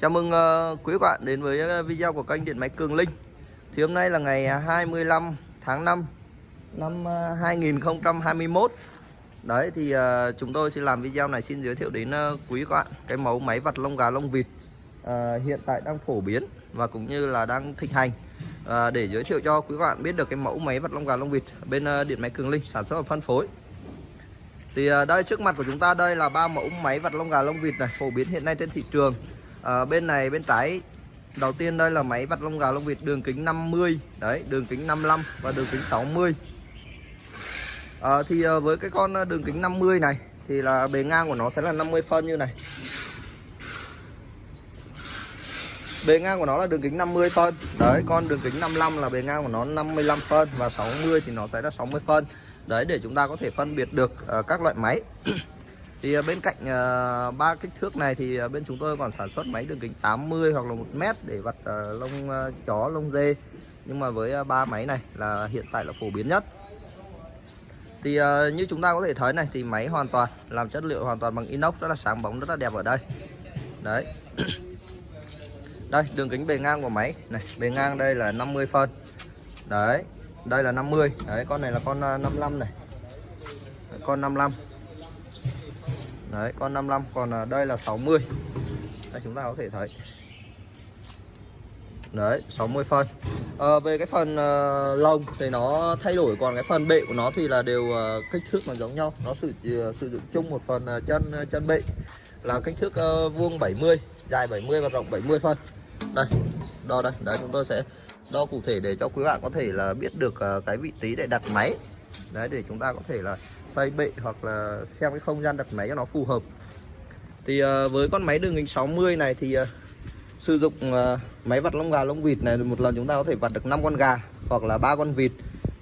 Chào mừng ờ, quý bạn đến với ờ, video của kênh Điện Máy Cường Linh. Thì hôm nay là ngày ờ, 25 tháng 5 năm 2021 Đấy thì chúng tôi sẽ làm video này xin giới thiệu đến quý bạn Cái mẫu máy vặt lông gà lông vịt hiện tại đang phổ biến và cũng như là đang thịnh hành. Để giới thiệu cho quý bạn biết được cái mẫu máy vặt lông gà lông vịt bên uh, Điện Máy Cường Linh sản xuất và phân phối. Thì uh, đây trước mặt của chúng ta đây là ba mẫu máy vặt lông gà lông vịt này phổ biến hiện nay trên thị trường à, bên này bên trái. Đầu tiên đây là máy vặt lông gà lông vịt đường kính 50 đấy đường kính 55 và đường kính 60 à, ờ, thì à, với cái con đường kính 50 này thì là bề ngang của nó sẽ là 50 phân như này. Bề ngang của nó là đường kính 50 phân. Đấy con đường kính 55 là bề ngang của nó 55 phân và 60 thì nó sẽ là 60 phân. Đấy để chúng ta có thể phân biệt được uh, các loại máy thì ờ, bên cạnh uh, ba kích thước này thì ờ, bên chúng tôi còn sản xuất máy đường kính 80 hoặc là 1 mét để vặt uh, lông uh, chó lông dê. Nhưng mà với ba uh, máy này là hiện tại là phổ biến nhất. Thì uh, như chúng ta có thể thấy này thì máy hoàn toàn làm chất liệu hoàn toàn bằng inox rất là sáng bóng rất là đẹp ở đây. Đấy. Đây đường kính bề ngang của máy. Này bề ngang đây là 50 phân. Đấy đây là 50 đấy con này là con 55 này. Con 55 đấy con 55 còn à, đây là 60 đây chúng ta có thể thấy. Đấy 60 phân. À, về cái phần à, uh, lông thì nó thay đổi còn cái phần bệ của nó thì là đều uh, kích thước nó giống nhau. Nó sử uh, sử dụng chung một phần uh, chân uh, chân bệ. Là kích thước uh, vuông 70 dài 70 và rộng 70 phân. Đây đo đây. Đấy chúng tôi sẽ đo cụ thể để cho quý bạn có thể là biết được uh, cái vị trí để đặt máy. Đấy để chúng ta có thể là xây bệ hoặc là xem cái không gian đặt máy cho nó phù hợp. Thì ờ, với con máy đường kính 60 này thì ờ, sử dụng ờ, máy vặt lông gà lông vịt này một lần chúng ta có thể vặt được 5 con gà hoặc là ba con vịt.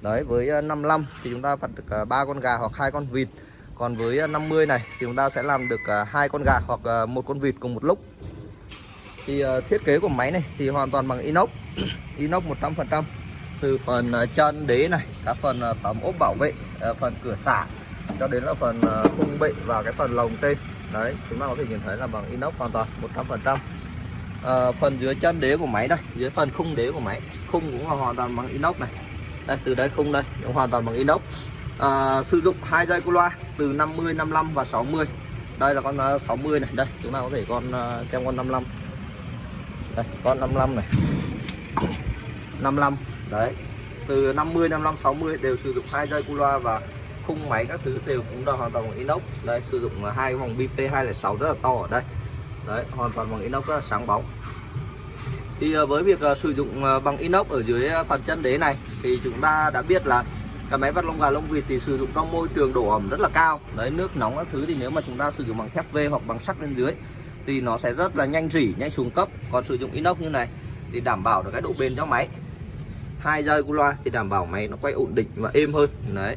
Đấy, với 55 thì chúng ta vặt được ba con gà hoặc hai con vịt. Còn với 50 này thì chúng ta sẽ làm được hai con gà hoặc một con vịt cùng một lúc. Thì thiết kế của máy này thì hoàn toàn bằng inox. Inox 100% từ phần à, chân đế này các phần à, tấm ốp bảo vệ à, phần cửa xả cho đến là phần khung bệ và cái phần lồng tên. Đấy chúng ta có thể nhìn thấy là bằng inox hoàn toàn 100% trăm. phần dưới chân đế của máy đây dưới phần khung đế của máy khung cũng là hoàn toàn bằng inox này. Đây từ đây khung đây cũng hoàn toàn bằng inox. À, sử dụng hai dây cu loa từ 50 55 và 60 đây là con 60 này đây chúng ta có thể con xem con 55 đây con 55 này. 55 đấy, từ 50 55 60 đều sử dụng hai dây cu loa và khung máy các thứ đều cũng là hoàn toàn bằng inox. Đây, sử dụng hai vòng BP 206 rất là to ở đây. Đấy, hoàn toàn bằng inox rất là sáng bóng. Thì ờ, với việc ờ, sử dụng ờ, bằng inox ở dưới phần chân đế này thì chúng ta đã biết là cái máy vắt lông gà lông vịt thì sử dụng trong môi trường độ ẩm rất là cao. Đấy, nước nóng các thứ thì nếu mà chúng ta sử dụng bằng thép V hoặc bằng sắt bên dưới thì nó sẽ rất là nhanh rỉ, nhanh xuống cấp. Còn sử dụng inox như này thì đảm bảo được cái độ bền cho máy hai dây cu loa thì đảm bảo máy nó quay ổn định và êm hơn. Đấy.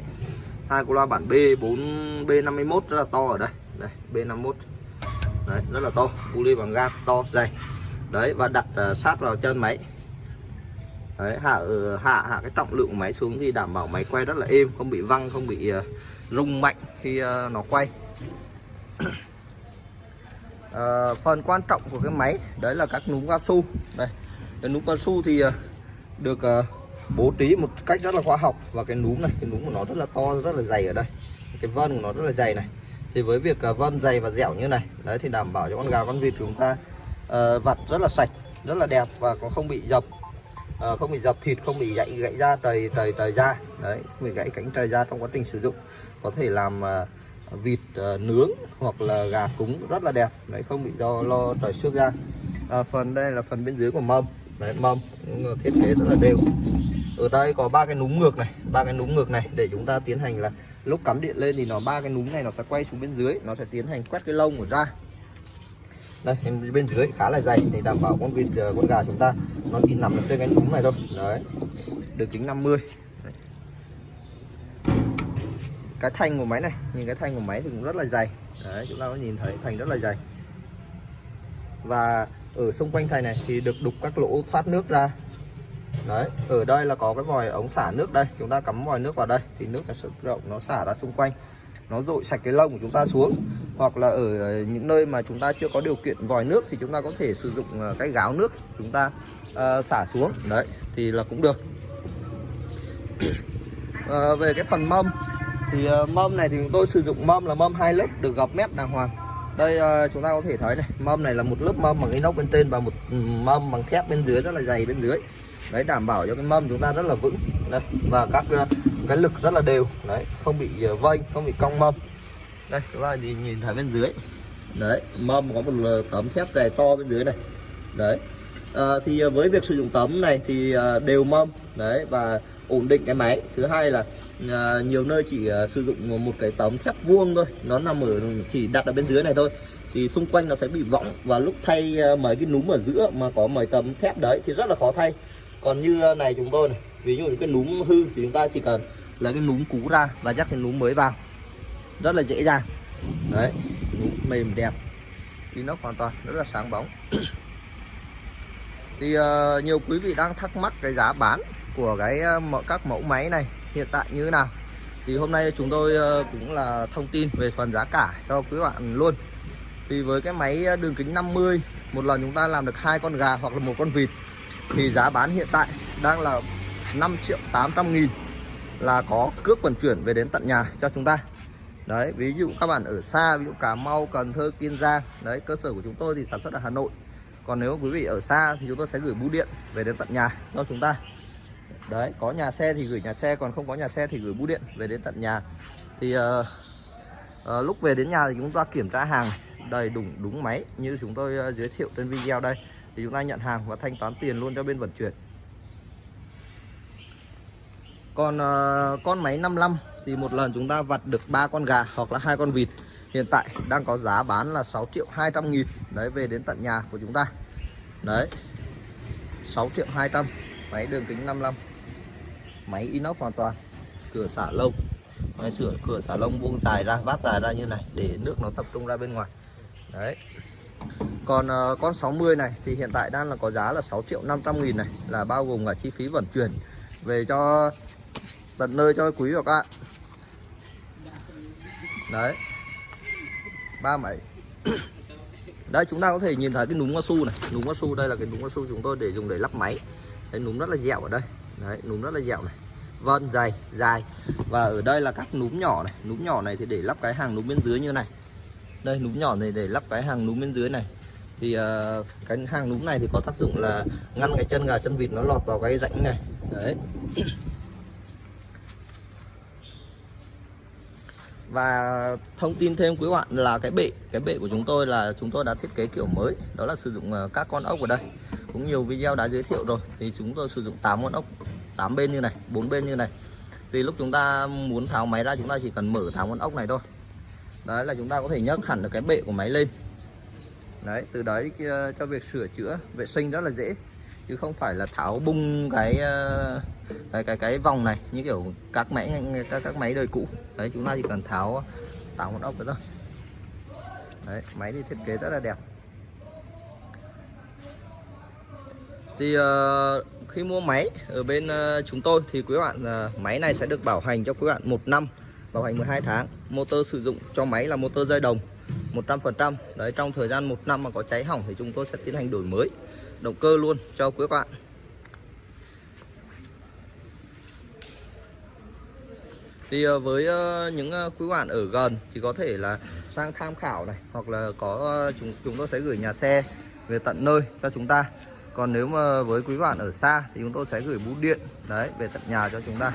Hai cu loa bản B 4 B51 rất là to ở đây. Đây B51 đấy rất là to. Uli bằng gang to dày. Đấy và đặt uh, sát vào chân máy. Đấy hạ ờ, hạ hạ cái trọng lượng của máy xuống thì đảm bảo máy quay rất là êm không bị văng không bị uh, rung mạnh khi uh, nó quay. Uh, phần quan trọng của cái máy đấy là các núm cao su. Đây cái núm cao su thì uh, được uh, bố trí một cách rất là khoa học. Và cái núm này cái núm của nó rất là to rất là dày ở đây. Cái vân của nó rất là dày này. Thì với việc uh, vân dày và dẻo như này đấy thì đảm bảo cho con gà con vịt chúng ta uh, vặt rất là sạch rất là đẹp và có không bị dập uh, không bị dập thịt không bị gãy gãy da trời trời trời da. Đấy không bị gãy cánh trời da trong quá trình sử dụng. Có thể làm uh, vịt uh, nướng hoặc là gà cúng rất là đẹp. Đấy không bị do lo trời xước ra à, phần đây là phần bên dưới của mâm đấy, mâm thiết kế rất là đều. Ở đây có ba cái núm ngược này, ba cái núm ngược này. Để chúng ta tiến hành là lúc cắm điện lên thì nó, ba cái núm này nó sẽ quay xuống bên dưới, nó sẽ tiến hành quét cái lông của ra đây, bên dưới khá là dày để đảm bảo con vịt ờ, con gà chúng ta nó chỉ nằm trên cái núm này thôi. Đấy được kính 50 đấy. cái thanh của máy này, nhìn cái thanh của máy thì cũng rất là dày. Đấy, chúng ta có nhìn thấy thành rất là dày. Và ở xung quanh thành này thì được đục các lỗ thoát nước ra. Đấy ở đây là có cái vòi ống xả nước đây. Chúng ta cắm vòi nước vào đây thì nước sẽ rộng nó xả ra xung quanh. Nó dội sạch cái lông của chúng ta xuống. Hoặc là ở những nơi mà chúng ta chưa có điều kiện vòi nước thì chúng ta có thể sử dụng ờ, cái gáo nước chúng ta uh, xả xuống. Đấy thì là cũng được. Uh, về cái phần mâm thì uh, mâm này thì chúng tôi sử dụng mâm là mâm hai lớp được gọc mép đàng hoàng đây ờ, chúng ta có thể thấy này mâm này là một lớp mâm bằng inox bên trên và một ừ, mâm bằng thép bên dưới rất là dày bên dưới. Đấy đảm bảo cho cái mâm chúng ta rất là vững. Đây, và các ờ, cái lực rất là đều. Đấy không bị ờ, vênh không bị cong mâm. Đây chúng ta nhìn, nhìn thấy bên dưới. Đấy mâm có một tấm thép dày to bên dưới này. Đấy à, thì với việc sử dụng tấm này thì đều mâm. Đấy và ổn định cái máy. Thứ hai là à, nhiều nơi chỉ à, sử dụng một cái tấm thép vuông thôi nó nằm ở chỉ đặt ở bên dưới này thôi. Thì xung quanh nó sẽ bị võng và lúc thay à, mấy cái núm ở giữa mà có mấy tấm thép đấy thì rất là khó thay. Còn như này chúng tôi này ví dụ như cái núm hư thì chúng ta chỉ cần là cái núm cũ ra và dắt cái núm mới vào. Rất là dễ dàng. Đấy núm mềm đẹp. Inox hoàn toàn rất là sáng bóng. Thì uh, nhiều quý vị đang thắc mắc cái giá bán của cái ờ, các mẫu máy này hiện tại như thế nào? Thì hôm nay chúng tôi ờ, cũng là thông tin về phần giá cả cho quý bạn luôn. Thì với cái máy ờ, đường kính 50 một lần chúng ta làm được hai con gà hoặc là một con vịt, thì giá bán hiện tại đang là 5 triệu 800 nghìn là có cước vận chuyển về đến tận nhà cho chúng ta. Đấy, ví dụ các bạn ở xa, ví dụ Cà Mau, Cần Thơ, Kiên Giang, đấy, cơ sở của chúng tôi thì sản xuất ở Hà Nội. Còn nếu quý vị ở xa thì chúng tôi sẽ gửi bưu điện về đến tận nhà cho chúng ta đấy có nhà xe thì gửi nhà xe còn không có nhà xe thì gửi bưu điện về đến tận nhà. Thì uh, uh, lúc về đến nhà thì chúng ta kiểm tra hàng đầy đủ đúng máy như chúng tôi uh, giới thiệu trên video đây. Thì chúng ta nhận hàng và thanh toán tiền luôn cho bên vận chuyển. Còn uh, con máy 55 thì một lần chúng ta vặt được ba con gà hoặc là hai con vịt. Hiện tại đang có giá bán là 6 triệu 200 nghìn. Đấy về đến tận nhà của chúng ta. Đấy 6 triệu 200 máy đường kính 55 máy inox hoàn toàn. Cửa xả lông. Máy sửa cửa xả lông vuông dài ra vát dài ra như này để nước nó tập trung ra bên ngoài. Đấy. Còn uh, con 60 này thì hiện tại đang là có giá là 6 triệu 500 nghìn này là bao gồm cả chi phí vận chuyển về cho tận nơi cho quý và các bạn. Đấy. Ba máy. Đây chúng ta có thể nhìn thấy cái núm cao su này. Núm cao su đây là cái núm cao su chúng tôi để dùng để lắp máy đấy núm rất là dẻo ở đây. Đấy núm rất là dẻo này. Vân dày dài. Và ở đây là các núm nhỏ này. Núm nhỏ này thì để lắp cái hàng núm bên dưới như này. Đây núm nhỏ này để lắp cái hàng núm bên dưới này. Thì uh, cái hàng núm này thì có tác dụng là ngăn cái chân gà chân vịt nó lọt vào cái rãnh này. Đấy. Và thông tin thêm quý bạn là cái bệ cái bệ của chúng tôi là chúng tôi đã thiết kế kiểu mới, đó là sử dụng ờ, các con ốc ở đây. Cũng nhiều video đã giới thiệu rồi, thì chúng tôi sử dụng 8 con ốc 8 bên như này, bốn bên như này. Thì lúc chúng ta muốn tháo máy ra, chúng ta chỉ cần mở tháo con ốc này thôi. Đấy là chúng ta có thể nhấc hẳn được cái bệ của máy lên. Đấy, từ đấy ờ, cho việc sửa chữa, vệ sinh rất là dễ chứ không phải là tháo bung cái ờ, cái cái cái vòng này như kiểu các máy các các máy đời cũ. Đấy chúng ta chỉ cần tháo tháo một ốc đó thôi. Đấy máy thì thiết kế rất là đẹp. Thì uh, khi mua máy ở bên uh, chúng tôi thì quý bạn uh, máy này sẽ được bảo hành cho quý bạn một năm bảo hành 12 tháng. Motor sử dụng cho máy là motor dây đồng 100% đấy trong thời gian một năm mà có cháy hỏng thì chúng tôi sẽ tiến hành đổi mới động cơ luôn, cho quý bạn thì ờ, với ờ, những ờ, quý bạn ở gần thì có thể là sang tham khảo này, hoặc là có chúng chúng tôi sẽ gửi nhà xe về tận nơi cho chúng ta. Còn nếu mà với quý bạn ở xa thì chúng tôi sẽ gửi bưu điện, đấy, về tận nhà cho chúng ta.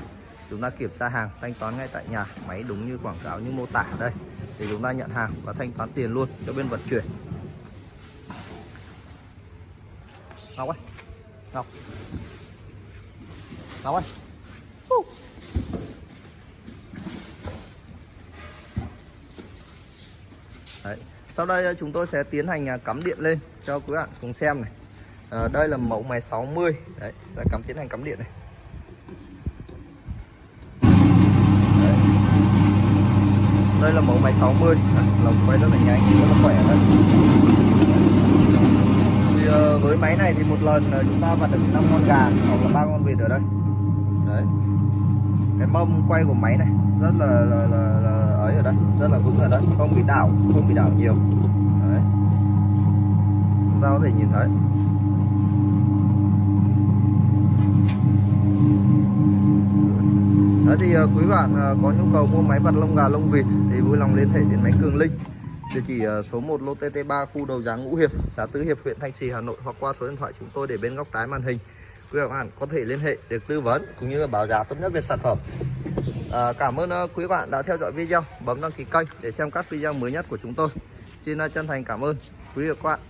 Chúng ta kiểm tra hàng, thanh toán ngay tại nhà. Máy đúng như quảng cáo, như mô tả đây. Thì chúng ta nhận hàng và thanh toán tiền luôn cho bên vận chuyển. Ngọc ơi. Ngọc. Ngọc ơi. Đấy. Sau đây ờ, chúng tôi sẽ tiến hành à, cắm điện lên cho quý bạn cùng xem này. À, đây là mẫu máy 60 đấy sẽ cắm tiến hành cắm điện này. Đấy. đây là mẫu máy 60 đấy, lồng quay rất là nhanh rất là khỏe đấy. Ờ, với máy này thì một lần ờ, chúng ta vặt được 5 con gà hoặc là ba con vịt ở đây. Đấy. Cái mông quay của máy này rất là là, là, là ấy ở đây rất là vững ở đây. Không bị đảo không bị đảo nhiều. Đấy. Chúng ta có thể nhìn thấy. Đấy thì ờ, quý bạn có nhu cầu mua máy vặt lông gà lông vịt thì vui lòng liên hệ đến máy Cường Linh địa chỉ ờ, số 1 lô TT3 khu đầu giáng Ngũ Hiệp xã Tứ Hiệp huyện Thanh Trì Hà Nội hoặc qua số điện thoại chúng tôi để bên góc trái màn hình. Quý bạn có thể liên hệ được tư vấn cũng như là báo giá tốt nhất về sản phẩm. À, cảm ơn ờ, quý bạn đã theo dõi video. Bấm đăng ký kênh để xem các video mới nhất của chúng tôi. Xin chân thành cảm ơn. Quý vị và các bạn.